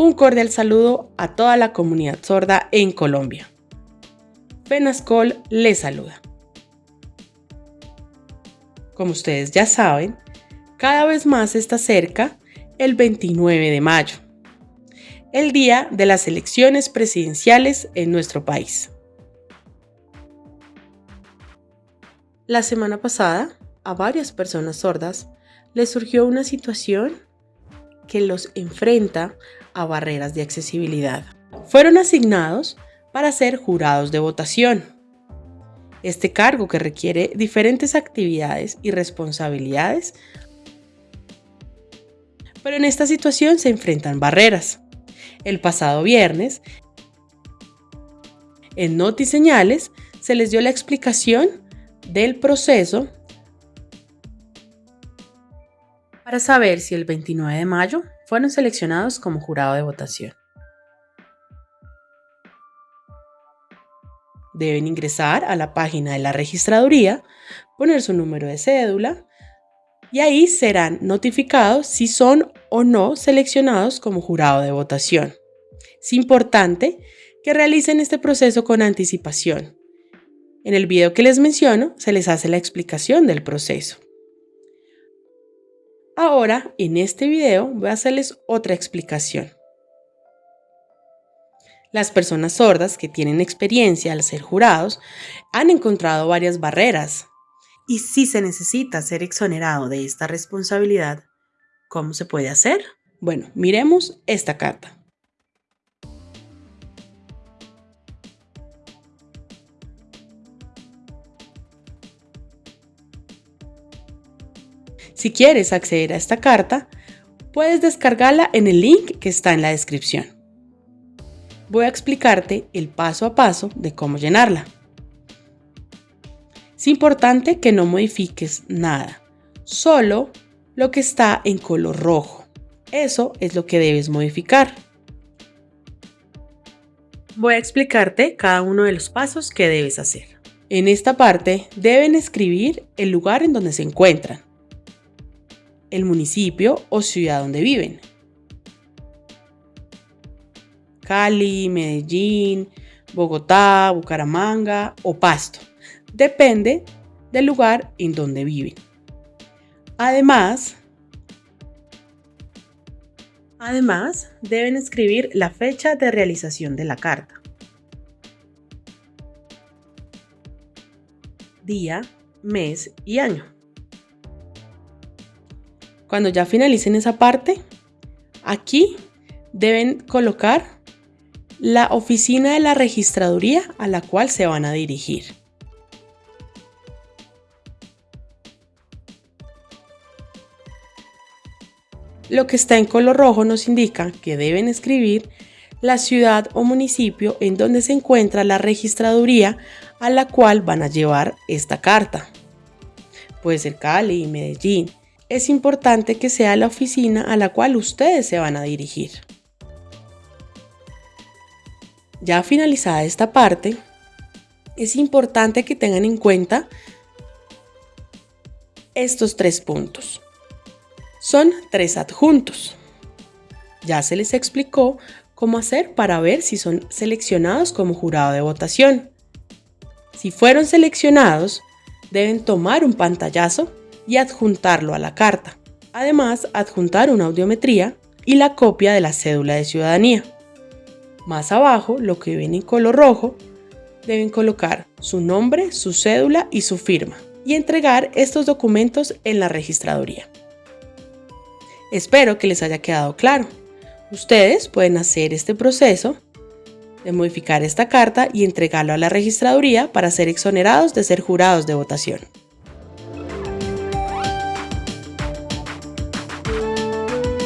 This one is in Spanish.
Un cordial saludo a toda la comunidad sorda en Colombia. Penascol les saluda. Como ustedes ya saben, cada vez más está cerca el 29 de mayo, el día de las elecciones presidenciales en nuestro país. La semana pasada, a varias personas sordas les surgió una situación que los enfrenta a barreras de accesibilidad. Fueron asignados para ser jurados de votación. Este cargo que requiere diferentes actividades y responsabilidades, pero en esta situación se enfrentan barreras. El pasado viernes, en Noti Señales, se les dio la explicación del proceso para saber si el 29 de mayo fueron seleccionados como jurado de votación. Deben ingresar a la página de la registraduría, poner su número de cédula y ahí serán notificados si son o no seleccionados como jurado de votación. Es importante que realicen este proceso con anticipación. En el video que les menciono se les hace la explicación del proceso. Ahora, en este video, voy a hacerles otra explicación. Las personas sordas que tienen experiencia al ser jurados han encontrado varias barreras. Y si se necesita ser exonerado de esta responsabilidad, ¿cómo se puede hacer? Bueno, miremos esta carta. Si quieres acceder a esta carta, puedes descargarla en el link que está en la descripción. Voy a explicarte el paso a paso de cómo llenarla. Es importante que no modifiques nada, solo lo que está en color rojo. Eso es lo que debes modificar. Voy a explicarte cada uno de los pasos que debes hacer. En esta parte deben escribir el lugar en donde se encuentran el municipio o ciudad donde viven. Cali, Medellín, Bogotá, Bucaramanga o Pasto. Depende del lugar en donde viven. Además, además deben escribir la fecha de realización de la carta. Día, mes y año. Cuando ya finalicen esa parte, aquí deben colocar la oficina de la registraduría a la cual se van a dirigir. Lo que está en color rojo nos indica que deben escribir la ciudad o municipio en donde se encuentra la registraduría a la cual van a llevar esta carta. Puede ser Cali, Medellín, es importante que sea la oficina a la cual ustedes se van a dirigir. Ya finalizada esta parte, es importante que tengan en cuenta estos tres puntos. Son tres adjuntos. Ya se les explicó cómo hacer para ver si son seleccionados como jurado de votación. Si fueron seleccionados, deben tomar un pantallazo y adjuntarlo a la carta. Además, adjuntar una audiometría y la copia de la cédula de ciudadanía. Más abajo, lo que ven en color rojo, deben colocar su nombre, su cédula y su firma y entregar estos documentos en la registraduría. Espero que les haya quedado claro. Ustedes pueden hacer este proceso de modificar esta carta y entregarlo a la registraduría para ser exonerados de ser jurados de votación.